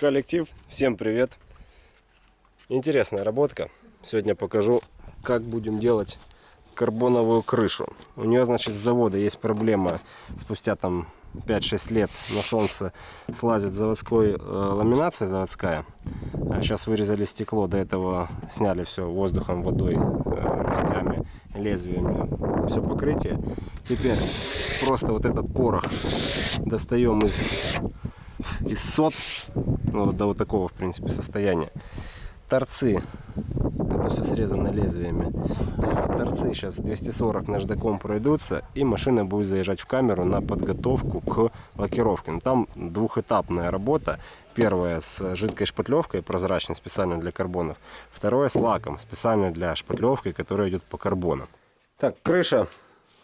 Коллектив, всем привет! Интересная работка. Сегодня покажу, как будем делать карбоновую крышу. У нее, значит, с завода есть проблема. Спустя там 5-6 лет на солнце слазит заводской э, ламинация заводская. А сейчас вырезали стекло, до этого сняли все воздухом, водой, э, ногтями, лезвиями, все покрытие. Теперь просто вот этот порох достаем из, из сот, ну, до вот такого, в принципе, состояния. Торцы это все срезано лезвиями. Торцы сейчас 240 наждаком пройдутся, и машина будет заезжать в камеру на подготовку к лакировке. Но ну, там двухэтапная работа. Первая с жидкой шпатлевкой, прозрачной, специально для карбонов. Второе с лаком, специально для шпатлевки, которая идет по карбону. Так, крыша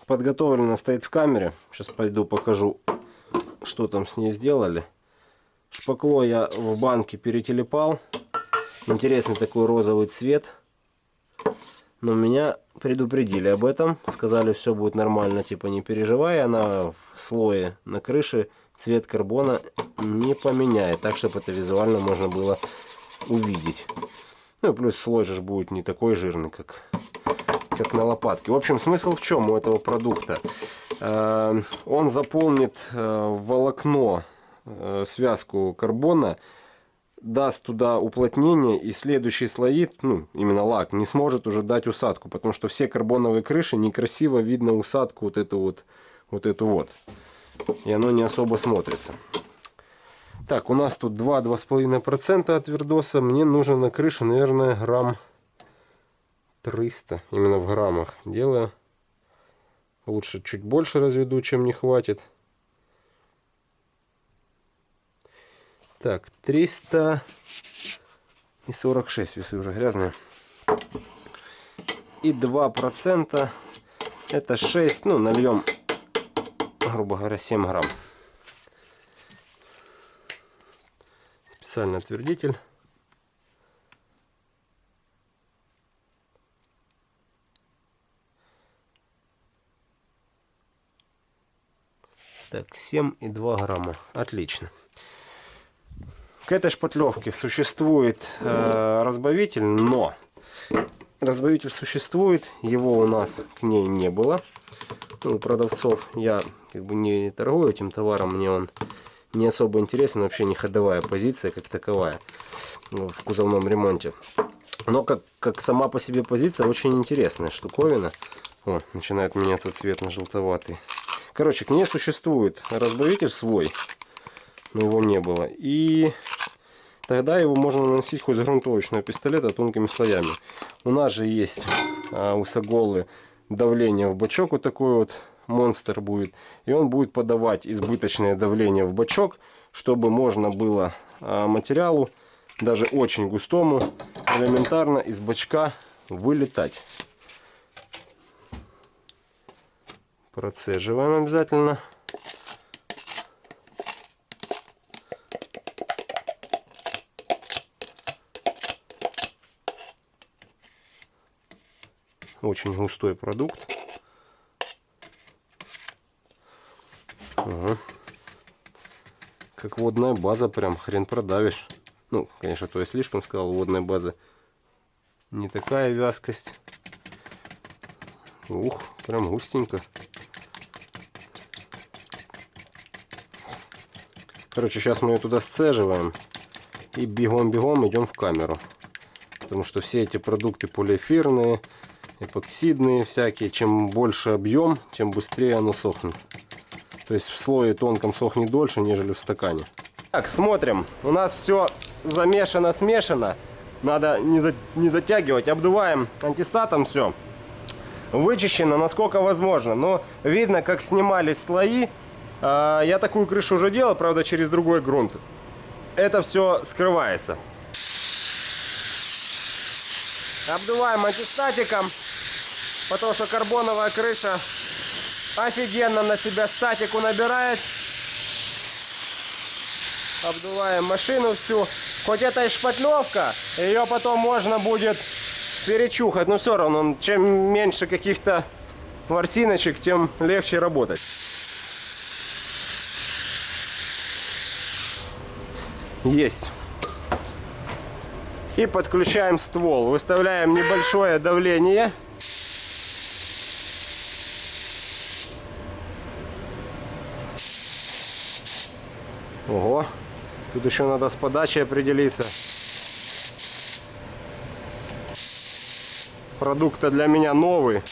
подготовлена, стоит в камере. Сейчас пойду покажу, что там с ней сделали. Шпакло я в банке перетелепал. Интересный такой розовый цвет. Но меня предупредили об этом. Сказали, все будет нормально, типа не переживай. Она в слое на крыше цвет карбона не поменяет. Так, чтобы это визуально можно было увидеть. Ну и плюс слой же будет не такой жирный, как, как на лопатке. В общем, смысл в чем у этого продукта? Э, он заполнит э, волокно, связку карбона даст туда уплотнение и следующие слои, ну именно лак, не сможет уже дать усадку, потому что все карбоновые крыши некрасиво видно усадку вот эту вот, вот эту вот. И оно не особо смотрится. Так, у нас тут 2-2,5% от вердоса. Мне нужно на крыше, наверное, грамм 300. Именно в граммах делаю. Лучше чуть больше разведу, чем не хватит. Так, 300 и 46 весы уже грязные. И 2% это 6, ну нальем, грубо говоря, 7 грамм. Специальный отвердитель. Так, 7,2 грамма. Отлично. К этой шпатлевке существует э, разбавитель, но разбавитель существует, его у нас к ней не было. Ну, у продавцов я как бы не торгую этим товаром, мне он не особо интересен, вообще не ходовая позиция как таковая в кузовном ремонте. Но как, как сама по себе позиция очень интересная штуковина. О, начинает меняться цвет на желтоватый. Короче, к ней существует разбавитель свой, но его не было. И тогда его можно наносить хоть с грунтовочного пистолета тонкими слоями. У нас же есть а, у Саголы давление в бачок, вот такой вот монстр будет. И он будет подавать избыточное давление в бачок, чтобы можно было а, материалу, даже очень густому, элементарно из бачка вылетать. Процеживаем обязательно. Очень густой продукт. Ага. Как водная база, прям хрен продавишь. Ну, конечно, то я слишком сказал, водная база. Не такая вязкость. Ух, прям густенько. Короче, сейчас мы ее туда сцеживаем. И бегом-бегом идем в камеру. Потому что все эти продукты полиэфирные, эпоксидные всякие. Чем больше объем, тем быстрее оно сохнет. То есть в слое тонком сохнет дольше, нежели в стакане. Так, смотрим. У нас все замешано, смешано. Надо не, за, не затягивать. Обдуваем антистатом все. Вычищено, насколько возможно. Но видно, как снимались слои. А, я такую крышу уже делал, правда, через другой грунт. Это все скрывается. Обдуваем антистатиком, потому что карбоновая крыша офигенно на себя статику набирает. Обдуваем машину всю. Хоть это и шпатлевка, ее потом можно будет перечухать, но все равно, чем меньше каких-то ворсиночек, тем легче работать. Есть. И подключаем ствол. Выставляем небольшое давление. Ого. Тут еще надо с подачей определиться. Продукт для меня новый.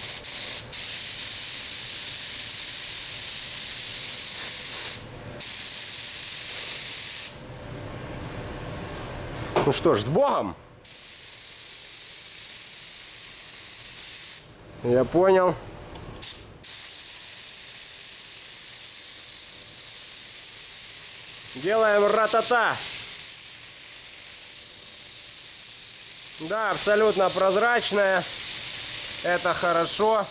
Ну что ж, с Богом! Я понял. Делаем ратата. Да, абсолютно прозрачная. Это хорошо.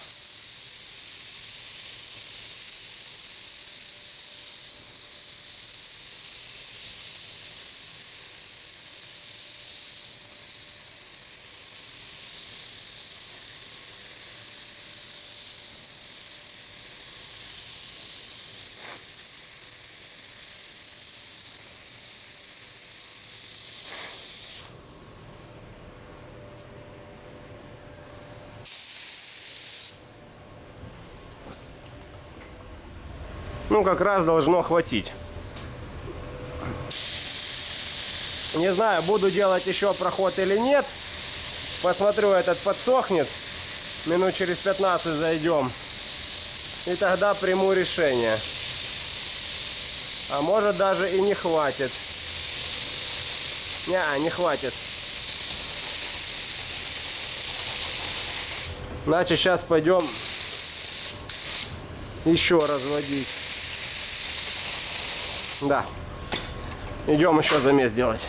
Ну, как раз должно хватить. Не знаю, буду делать еще проход или нет. Посмотрю, этот подсохнет. Минут через 15 зайдем. И тогда приму решение. А может даже и не хватит. Не, не хватит. Значит, сейчас пойдем еще разводить. Да. Идем еще замес делать.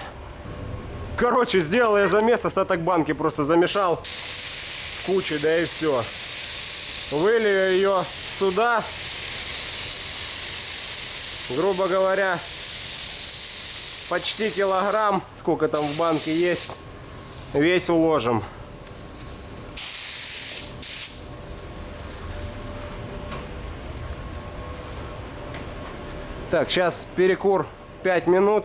Короче, сделал я замес, остаток банки просто замешал кучу, да и все. Вылью ее сюда. Грубо говоря, почти килограмм, сколько там в банке есть, весь уложим. Так, сейчас перекур 5 минут.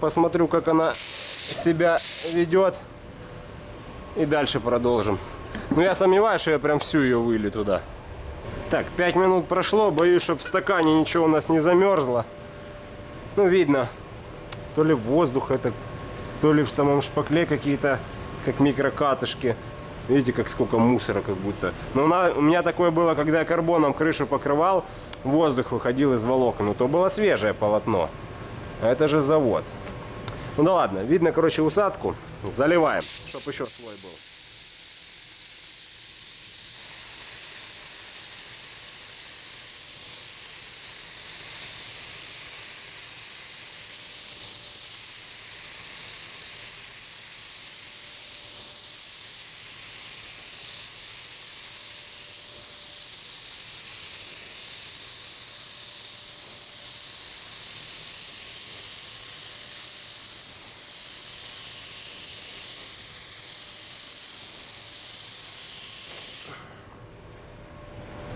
Посмотрю, как она себя ведет. И дальше продолжим. Но я сомневаюсь, что я прям всю ее вылью туда. Так, 5 минут прошло. Боюсь, чтобы в стакане ничего у нас не замерзло. Ну, видно. То ли воздух это, то ли в самом шпакле какие-то, как микрокатышки. Видите, как сколько мусора как будто. Но у меня такое было, когда я карбоном крышу покрывал воздух выходил из волокон. Ну, то было свежее полотно. А это же завод. Ну да ладно, видно, короче, усадку. Заливаем, чтобы еще слой был.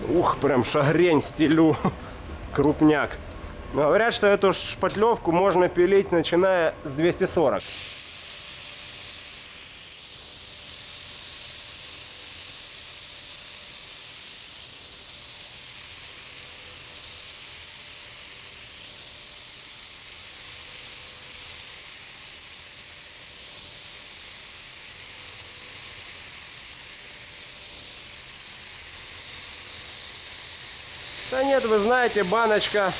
Ух, прям шагрень стелю. Крупняк. Говорят, что эту шпатлевку можно пилить, начиная с 240. Да нет, вы знаете, баночка.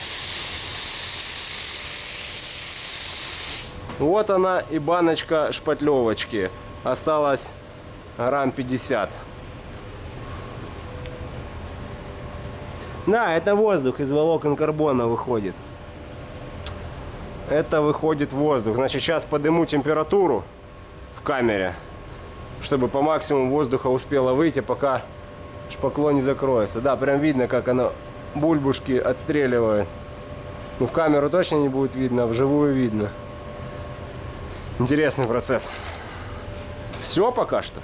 Вот она и баночка шпатлевочки. Осталось грамм 50. Да, это воздух из волокон карбона выходит. Это выходит воздух. Значит, сейчас подниму температуру в камере, чтобы по максимуму воздуха успело выйти, пока шпакло не закроется. Да, прям видно, как оно бульбушки отстреливают. Ну, в камеру точно не будет видно, а вживую видно. Интересный процесс. Все пока что.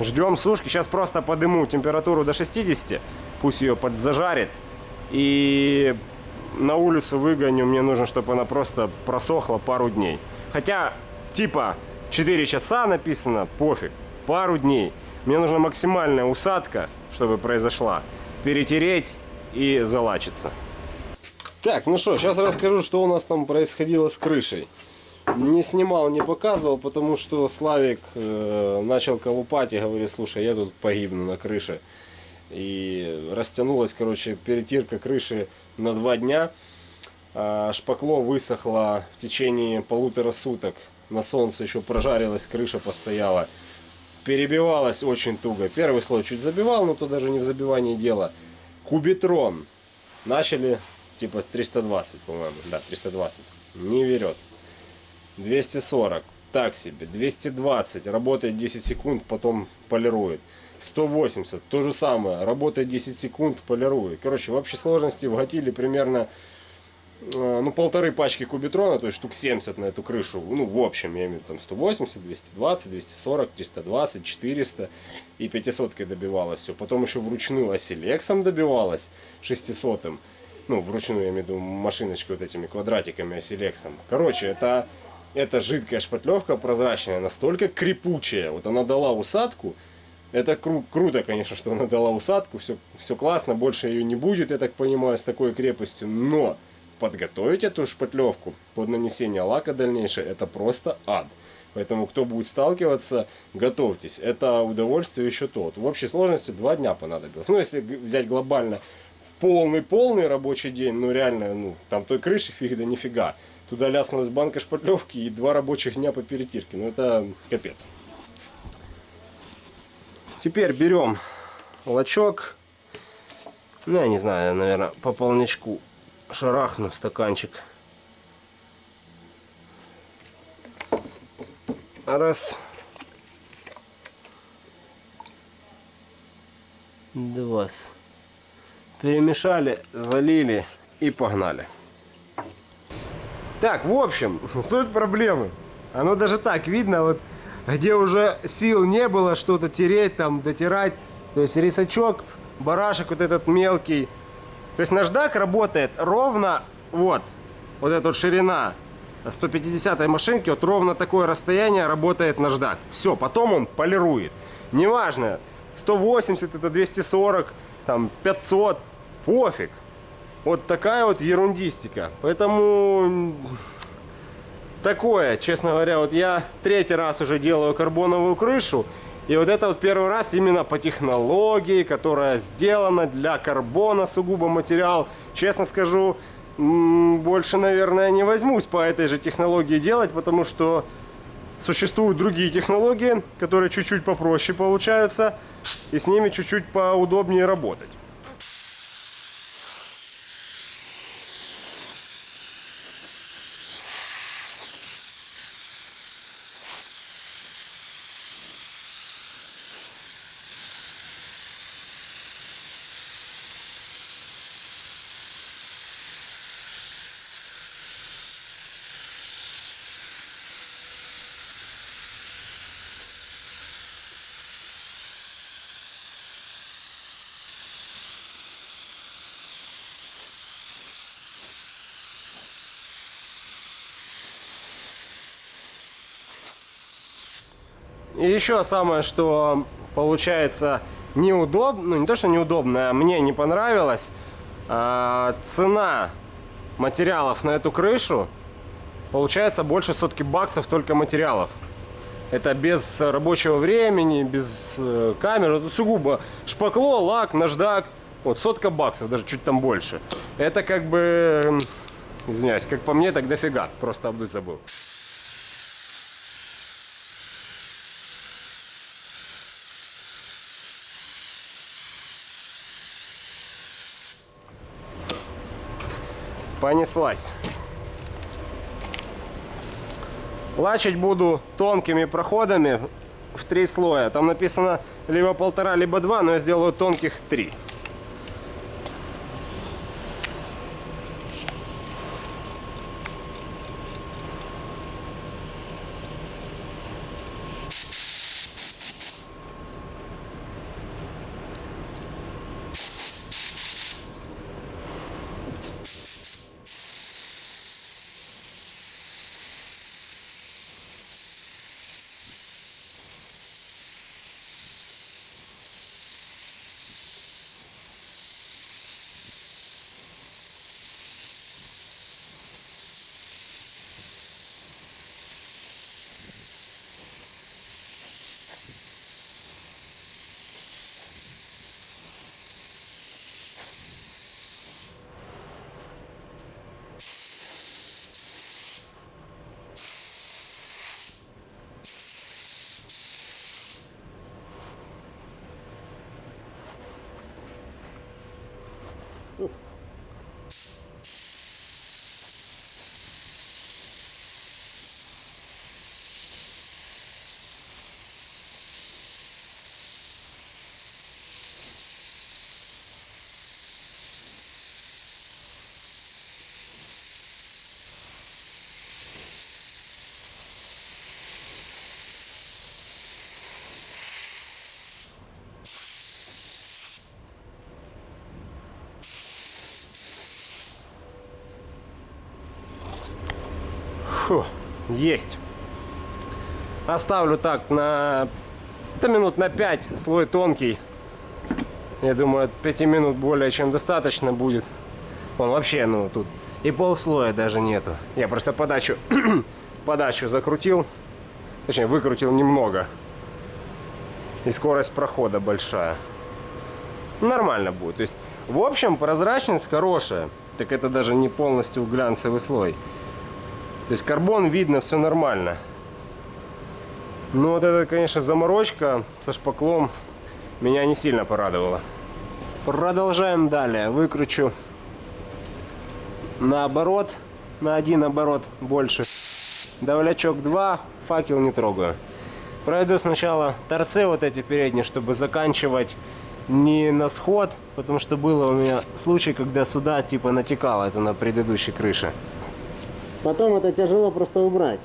Ждем сушки. Сейчас просто подыму температуру до 60. Пусть ее подзажарит. И на улицу выгоню. Мне нужно, чтобы она просто просохла пару дней. Хотя, типа, 4 часа написано, пофиг, пару дней. Мне нужна максимальная усадка, чтобы произошла. Перетереть и залачиться. Так, ну что, сейчас расскажу, что у нас там происходило с крышей. Не снимал, не показывал, потому что Славик э, начал колупать и говорит, слушай, я тут погибну на крыше. И растянулась, короче, перетирка крыши на два дня. А шпакло высохло в течение полутора суток. На солнце еще прожарилась, крыша постояла. Перебивалась очень туго. Первый слой чуть забивал, но то даже не в забивании дело. Кубитрон. Начали типа 320, по-моему. Да, 320. Не берет. 240. Так себе. 220. Работает 10 секунд, потом полирует. 180. То же самое. Работает 10 секунд, полирует. Короче, в общей сложности вгатили примерно ну, полторы пачки кубитрона, то есть штук 70 на эту крышу. Ну, в общем, я имею в виду там 180, 220, 240, 320, 400 и 500 добивалось все. Потом еще вручную оселексом добивалось 600 -м. Ну, вручную, я имею в виду машиночкой вот этими квадратиками оселексом. Короче, это, это жидкая шпатлевка прозрачная, настолько крепучая. Вот она дала усадку, это кру круто, конечно, что она дала усадку, все, все классно, больше ее не будет, я так понимаю, с такой крепостью, но подготовить эту шпатлевку под нанесение лака дальнейшее, это просто ад. Поэтому, кто будет сталкиваться, готовьтесь. Это удовольствие еще тот. В общей сложности два дня понадобилось. Ну, если взять глобально полный-полный рабочий день, ну, реально, ну, там той крыши фиг да нифига. Туда ляснулась банка шпатлевки и два рабочих дня по перетирке. Ну, это капец. Теперь берем лачок. Ну, я не знаю, наверное, по полничку шарахну стаканчик. Раз. Два. Перемешали, залили и погнали. Так, в общем, суть проблемы. Оно даже так видно, вот где уже сил не было что-то тереть, там, дотирать. То есть рисачок, барашек вот этот мелкий. То есть наждак работает ровно вот, вот эта вот ширина 150 машинки, вот ровно такое расстояние работает наждак. Все, потом он полирует. Неважно, 180 это 240, там 500, пофиг. Вот такая вот ерундистика. Поэтому такое, честно говоря, вот я третий раз уже делаю карбоновую крышу. И вот это вот первый раз именно по технологии, которая сделана для карбона, сугубо материал. Честно скажу, больше, наверное, не возьмусь по этой же технологии делать, потому что существуют другие технологии, которые чуть-чуть попроще получаются, и с ними чуть-чуть поудобнее работать. Еще самое, что получается неудобно, ну не то, что неудобно, а мне не понравилось, а, цена материалов на эту крышу получается больше сотки баксов только материалов. Это без рабочего времени, без э, камеры, сугубо шпакло, лак, наждак. Вот сотка баксов, даже чуть там больше. Это как бы, извиняюсь, как по мне, так дофига. Просто обдуть забыл. Понеслась. Лачить буду тонкими проходами в три слоя. Там написано либо полтора, либо два, но я сделаю тонких три. Есть. Оставлю так на да, минут на 5, слой тонкий. Я думаю, от 5 минут более чем достаточно будет. Он вообще, ну, тут и полслоя даже нету. Я просто подачу, подачу закрутил, точнее, выкрутил немного. И скорость прохода большая. Нормально будет. То есть, в общем, прозрачность хорошая. Так это даже не полностью глянцевый слой. То есть карбон видно, все нормально. Но вот эта, конечно, заморочка со шпаклом меня не сильно порадовала. Продолжаем далее. Выкручу наоборот, на один оборот больше. Давлячок 2, факел не трогаю. Пройду сначала торцы вот эти передние, чтобы заканчивать не на сход, потому что было у меня случай, когда сюда типа натекало это на предыдущей крыше. Потом это тяжело просто убрать.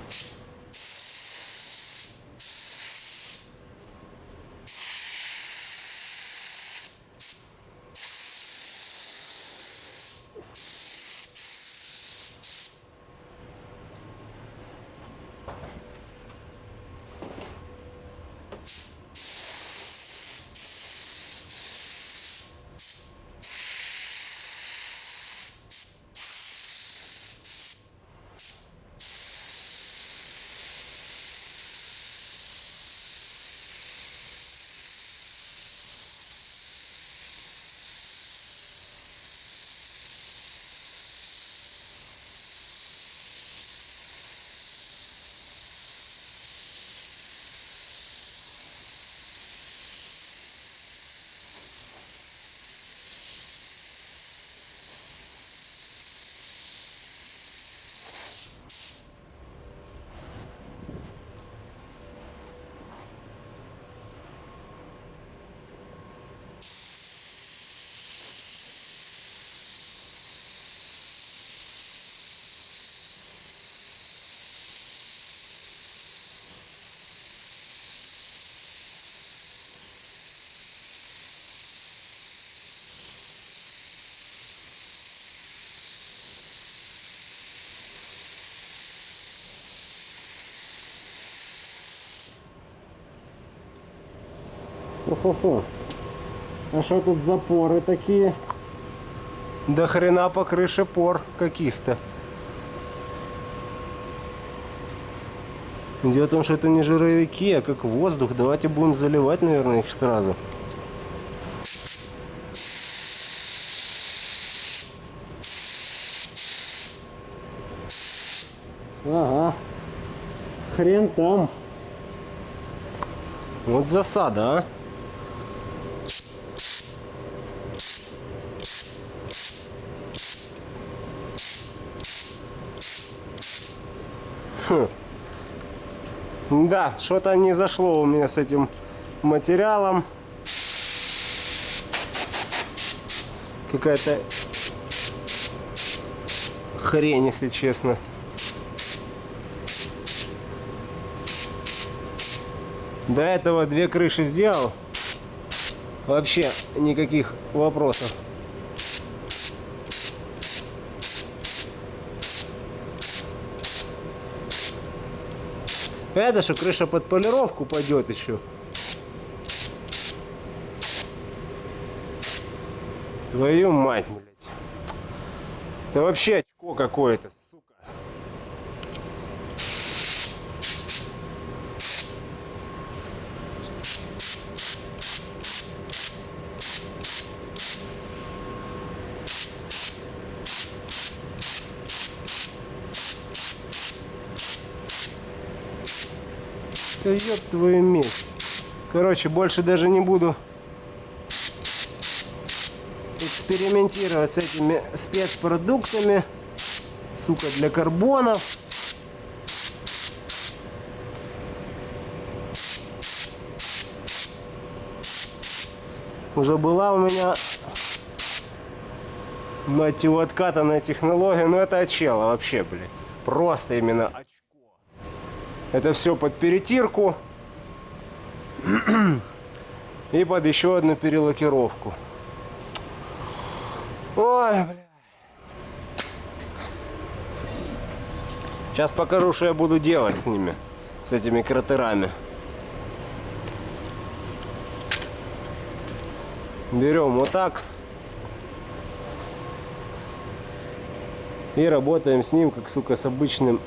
Хо-хо-хо. А что тут запоры такие? До хрена по крыше пор каких-то. Дело в том, что это не жировики, а как воздух. Давайте будем заливать, наверное, их сразу. Ага. Хрен там. Вот засада, а. Хм. Да, что-то не зашло у меня с этим материалом. Какая-то хрень, если честно. До этого две крыши сделал. Вообще никаких вопросов. Это что крыша под полировку пойдет еще. Твою мать, блядь. Это вообще очко какое-то, сука. Да ёб твою медь. Короче, больше даже не буду экспериментировать с этими спецпродуктами. Сука, для карбонов. Уже была у меня мать его откатанная технология, но это очела вообще, блин. Просто именно очко. Это все под перетирку и под еще одну перелакировку. Ой, бля. Сейчас покажу, что я буду делать с ними, с этими кратерами. Берем вот так. И работаем с ним, как, сука, с обычным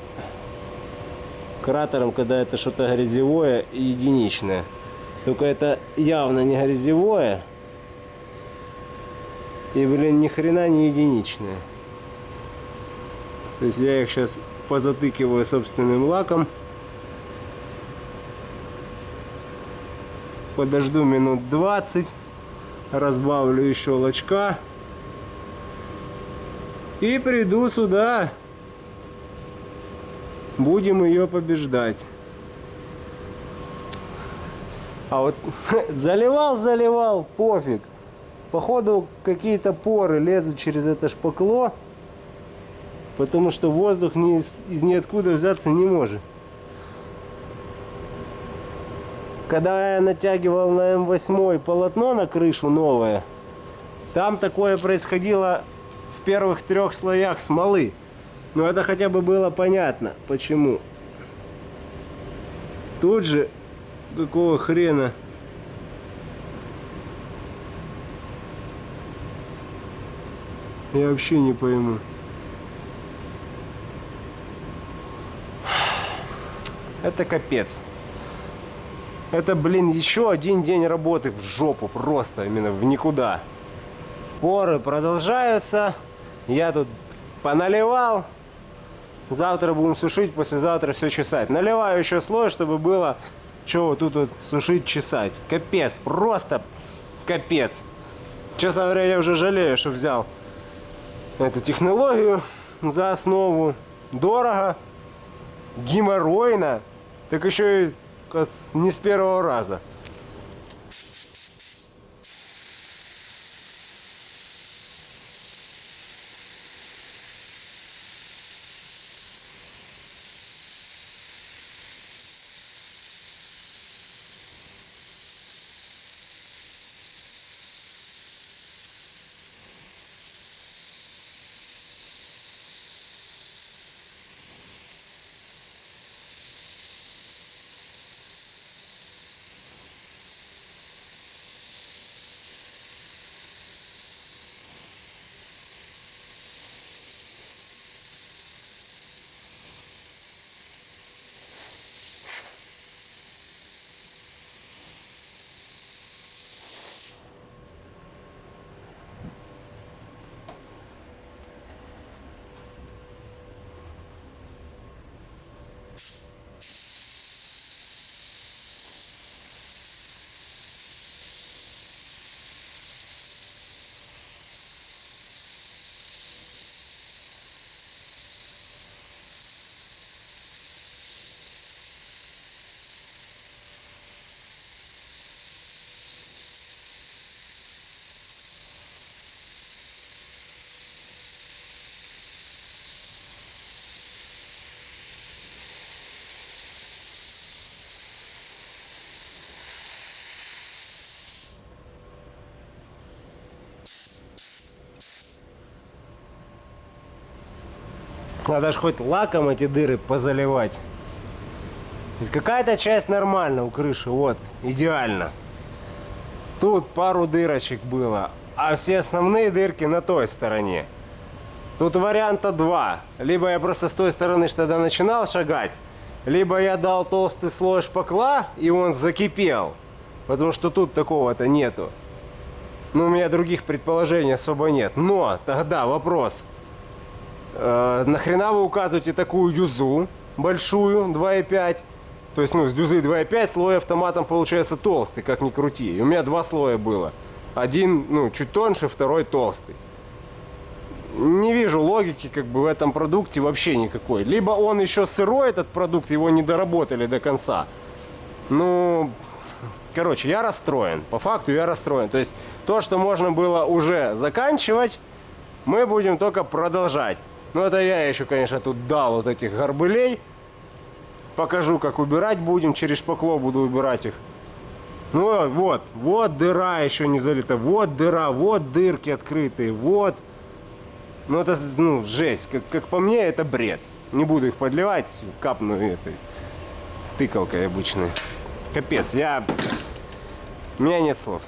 кратером, когда это что-то грязевое и единичное. Только это явно не грязевое. И, блин, ни хрена не единичное. То есть я их сейчас позатыкиваю собственным лаком. Подожду минут 20. Разбавлю еще лачка. И приду сюда. Будем ее побеждать. А вот заливал, заливал, пофиг. Походу какие-то поры лезут через это шпакло. Потому что воздух ни из, из ниоткуда взяться не может. Когда я натягивал на М8 полотно на крышу новое, там такое происходило в первых трех слоях смолы. Но это хотя бы было понятно, почему. Тут же, какого хрена... Я вообще не пойму. Это капец. Это, блин, еще один день работы в жопу просто, именно в никуда. Поры продолжаются. Я тут поналивал. Завтра будем сушить, послезавтра все чесать. Наливаю еще слой, чтобы было что вот тут вот сушить, чесать. Капец, просто капец. Честно говоря, я уже жалею, что взял эту технологию за основу. Дорого, геморройно, так еще и не с первого раза. Надо же хоть лаком эти дыры позаливать. какая-то часть нормально у крыши, вот, идеально. Тут пару дырочек было, а все основные дырки на той стороне. Тут варианта два. Либо я просто с той стороны что тогда начинал шагать, либо я дал толстый слой шпакла, и он закипел. Потому что тут такого-то нету. Но у меня других предположений особо нет. Но тогда вопрос – Э, нахрена вы указываете такую юзу большую 2,5? То есть, ну, с дюзы 2,5 слой автоматом получается толстый, как ни крути. И у меня два слоя было. один, ну, чуть тоньше, второй толстый. Не вижу логики как бы в этом продукте вообще никакой. Либо он еще сырой, этот продукт, его не доработали до конца. Ну, короче, я расстроен. По факту я расстроен. То есть то, что можно было уже заканчивать, мы будем только продолжать. Ну, это я еще, конечно, тут дал вот этих горбылей. Покажу, как убирать будем. Через шпакло буду убирать их. Ну, вот, вот дыра еще не залита. Вот дыра, вот дырки открытые, вот. Ну, это, ну, жесть. Как, как по мне, это бред. Не буду их подливать, капну этой тыкалкой обычной. Капец, я... У меня нет слов.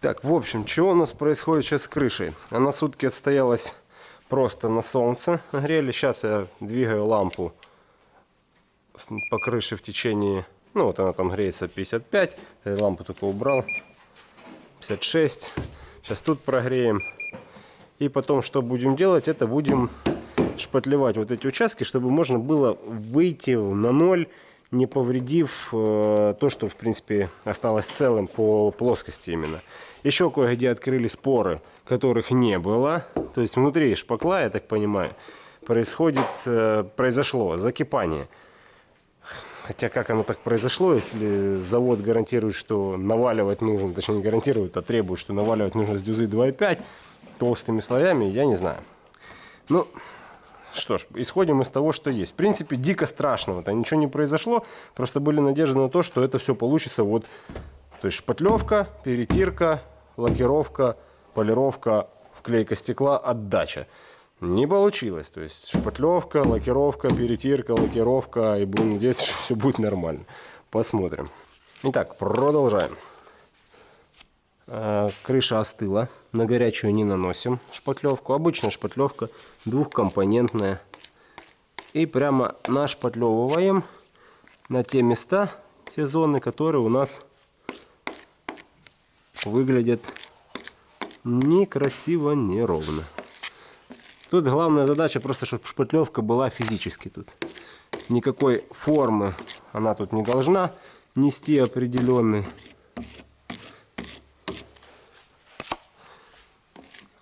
Так, в общем, что у нас происходит сейчас с крышей? Она сутки отстоялась просто на солнце. Грели. Сейчас я двигаю лампу по крыше в течение... Ну, вот она там греется 55. Я лампу только убрал. 56. Сейчас тут прогреем. И потом что будем делать? Это будем шпатлевать вот эти участки, чтобы можно было выйти на ноль, не повредив э, то, что в принципе осталось целым по плоскости именно. Еще кое-где открыли споры, которых не было. То есть внутри шпакла, я так понимаю, происходит, э, произошло закипание. Хотя как оно так произошло, если завод гарантирует, что наваливать нужно, точнее не гарантирует, а требует, что наваливать нужно с дюзы 2,5, толстыми слоями, я не знаю. Ну, что ж, исходим из того, что есть. В принципе, дико страшного-то ничего не произошло. Просто были надежды на то, что это все получится вот... То есть шпатлевка, перетирка, лакировка, полировка, вклейка стекла, отдача. Не получилось. То есть шпатлевка, лакировка, перетирка, лакировка. И будем надеяться, что все будет нормально. Посмотрим. Итак, продолжаем. Э, крыша остыла. На горячую не наносим шпатлевку. Обычная шпатлевка двухкомпонентная. И прямо нашпатлевываем на те места, те зоны, которые у нас выглядят некрасиво, неровно. Тут главная задача просто, чтобы шпатлевка была физически тут. Никакой формы она тут не должна нести определенный.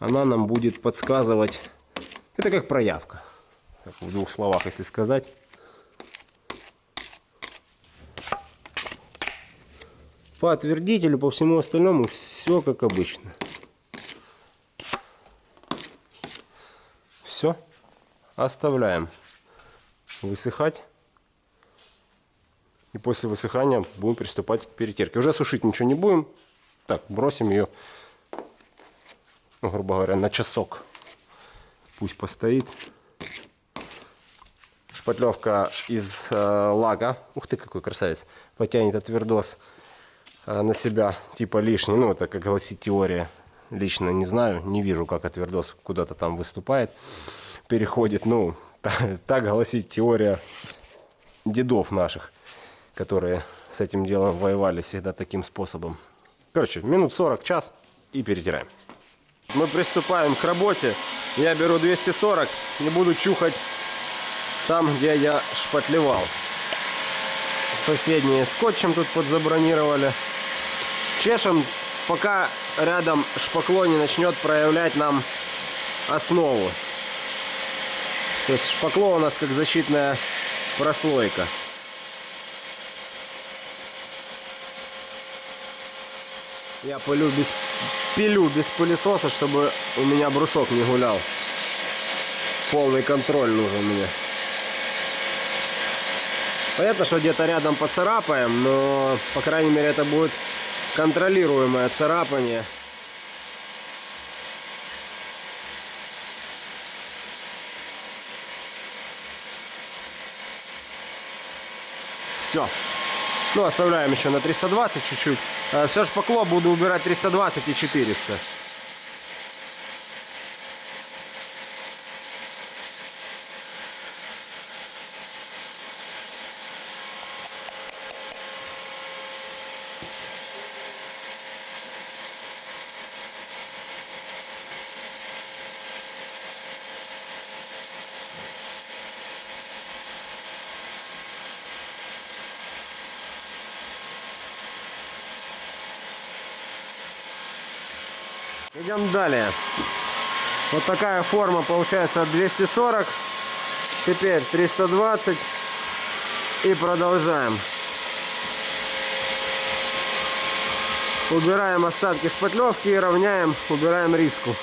она нам будет подсказывать. Это как проявка. Так, в двух словах, если сказать. По отвердителю, по всему остальному все как обычно. Все. Оставляем высыхать. И после высыхания будем приступать к перетирке. Уже сушить ничего не будем. Так, бросим ее ну, грубо говоря, на часок. Пусть постоит. Шпатлевка из э, лага. Ух ты, какой красавец. Потянет отвердос э, на себя, типа лишний. Ну, это как гласит теория. Лично не знаю, не вижу, как отвердос куда-то там выступает, переходит. Ну, так гласит теория дедов наших, которые с этим делом воевали всегда таким способом. Короче, минут 40, час и перетираем мы приступаем к работе. Я беру 240 и буду чухать там, где я шпатлевал. Соседние скотчем тут подзабронировали. Чешем, пока рядом шпакло не начнет проявлять нам основу. То есть шпакло у нас как защитная прослойка. Я пылю без пилю без пылесоса, чтобы у меня брусок не гулял. Полный контроль нужен мне. Понятно, что где-то рядом поцарапаем, но, по крайней мере, это будет контролируемое царапание. Все. Ну, оставляем еще на 320 чуть-чуть. Э, Все шпакло буду убирать 320 и 400. Далее. Вот такая форма получается 240. Теперь 320. И продолжаем. Убираем остатки шпатлевки и равняем, убираем риску.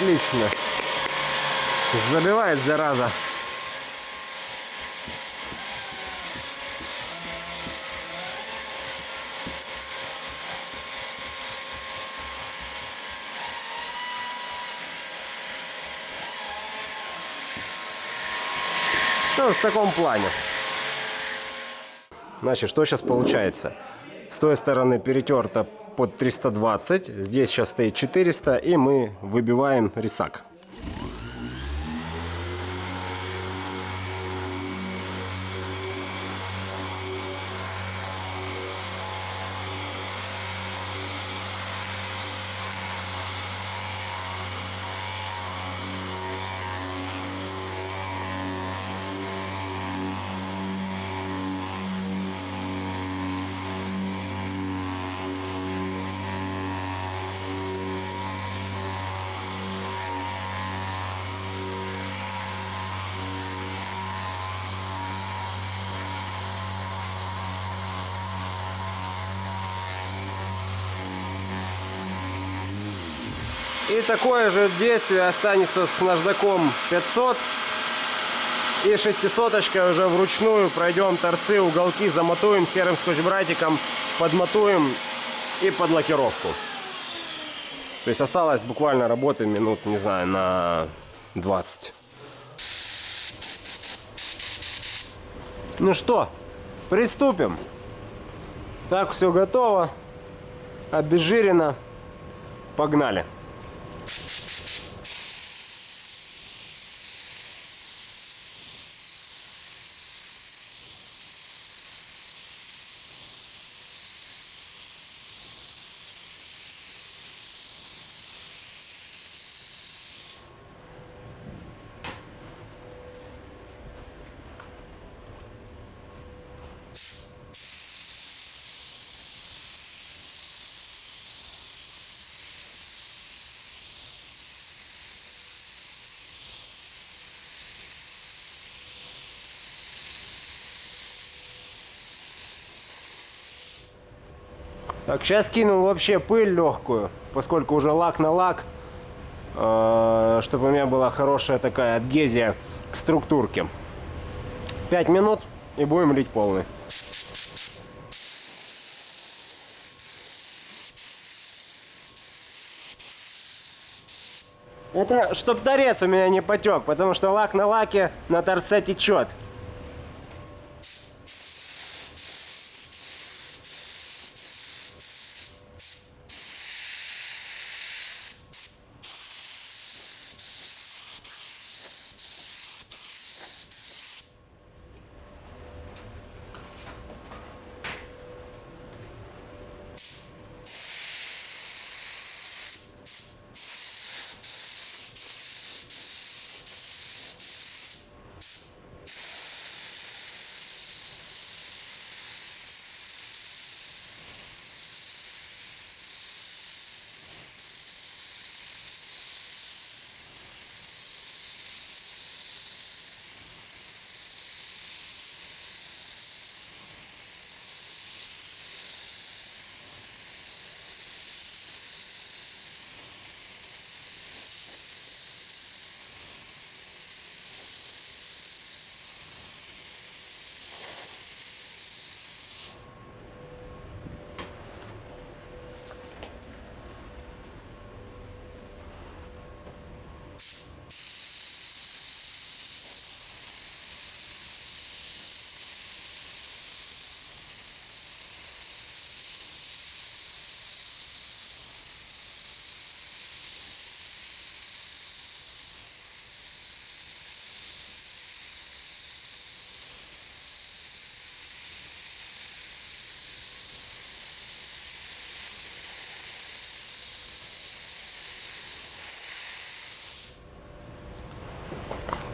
Отлично. Забивает зараза. Ну, в таком плане. Значит, что сейчас получается? С той стороны перетерто под 320, здесь сейчас стоит 400, и мы выбиваем рисак. Такое же действие останется с наждаком 500. И шестисоточкой уже вручную пройдем торцы, уголки, замотуем серым скотч-братиком, подмотуем и под лакировку. То есть осталось буквально работы минут, не знаю, на 20. Ну что, приступим. Так, все готово. Обезжирено. Погнали. Так, сейчас кинул вообще пыль легкую, поскольку уже лак на лак, э, чтобы у меня была хорошая такая адгезия к структурке. 5 минут и будем лить полный. Это чтоб торец у меня не потек, потому что лак на лаке на торце течет.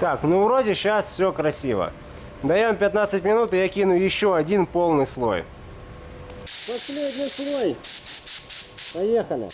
Так, ну вроде сейчас все красиво. Даем 15 минут, и я кину еще один полный слой. Последний слой. Поехали.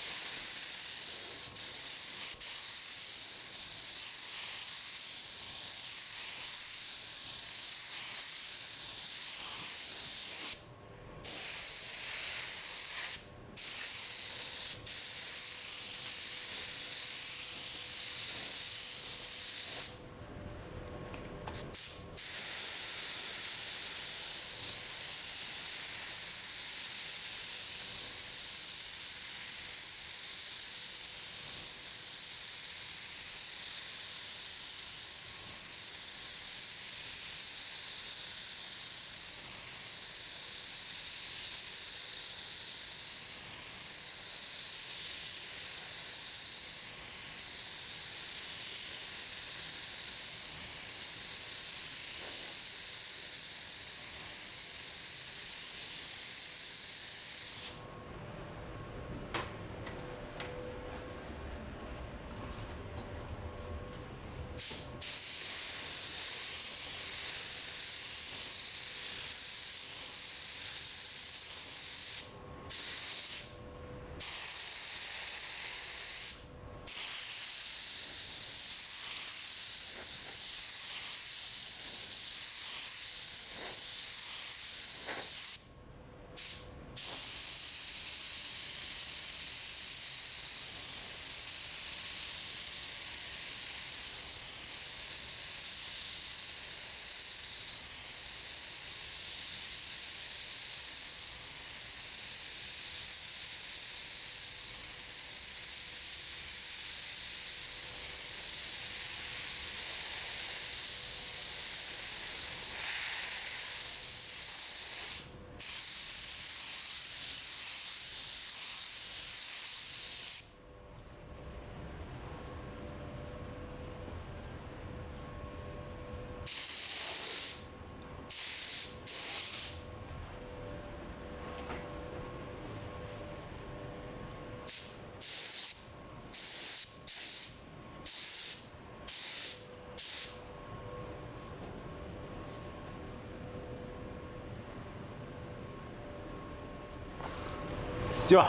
Все.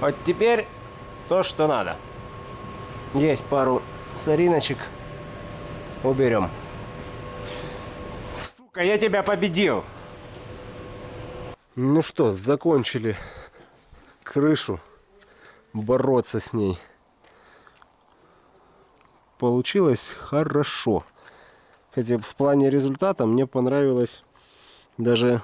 Вот теперь то, что надо. Есть пару сориночек. Уберем. Сука, я тебя победил. Ну что, закончили крышу. Бороться с ней. Получилось хорошо. Хотя в плане результата мне понравилось даже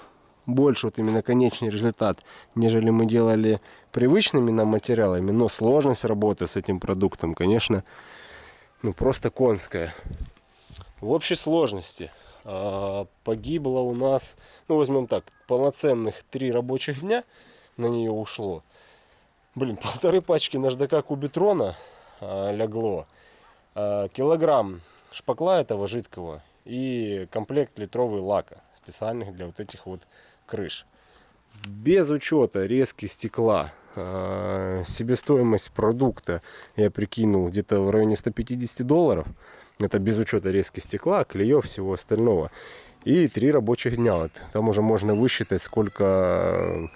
больше вот именно конечный результат, нежели мы делали привычными нам материалами. Но сложность работы с этим продуктом, конечно, ну просто конская. В общей сложности а, погибло у нас, ну возьмем так, полноценных три рабочих дня на нее ушло. Блин, полторы пачки наждака кубитрона а, лягло. А, килограмм шпакла этого жидкого и комплект литровый лака специальных для вот этих вот крыш. Без учета резки стекла, э, себестоимость продукта я прикинул где-то в районе 150 долларов. Это без учета резки стекла, клеев, всего остального. И три рабочих дня. Вот. Там уже можно высчитать, сколько,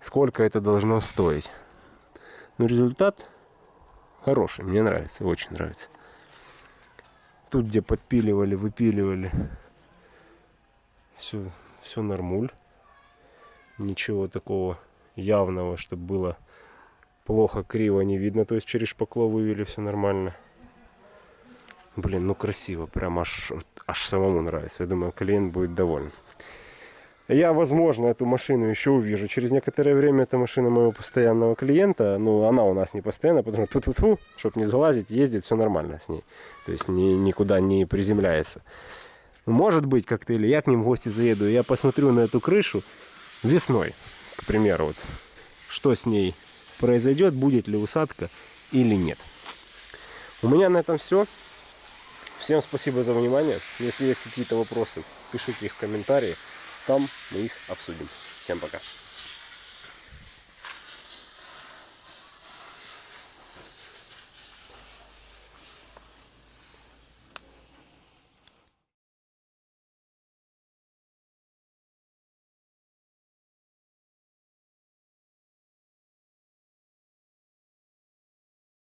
сколько это должно стоить. Но результат хороший, мне нравится, очень нравится. Тут, где подпиливали, выпиливали, все, все нормуль ничего такого явного, чтобы было плохо, криво не видно. То есть через шпакло вывели все нормально. Блин, ну красиво, прям аж, аж самому нравится. Я думаю, клиент будет доволен. Я, возможно, эту машину еще увижу. Через некоторое время эта машина моего постоянного клиента. Ну, она у нас не постоянно, потому что тут -ту чтобы не залазить, ездит, все нормально с ней. То есть ни, никуда не приземляется. Может быть, как-то или я к ним в гости заеду, я посмотрю на эту крышу весной, к примеру, вот, что с ней произойдет, будет ли усадка или нет. У меня на этом все. Всем спасибо за внимание. Если есть какие-то вопросы, пишите их в комментарии. Там мы их обсудим. Всем пока.